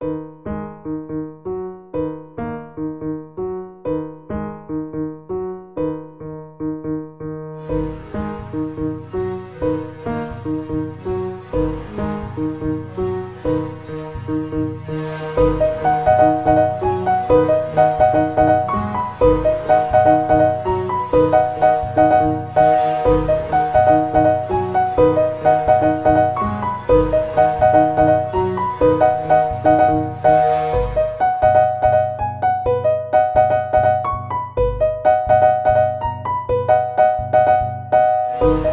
Thank you you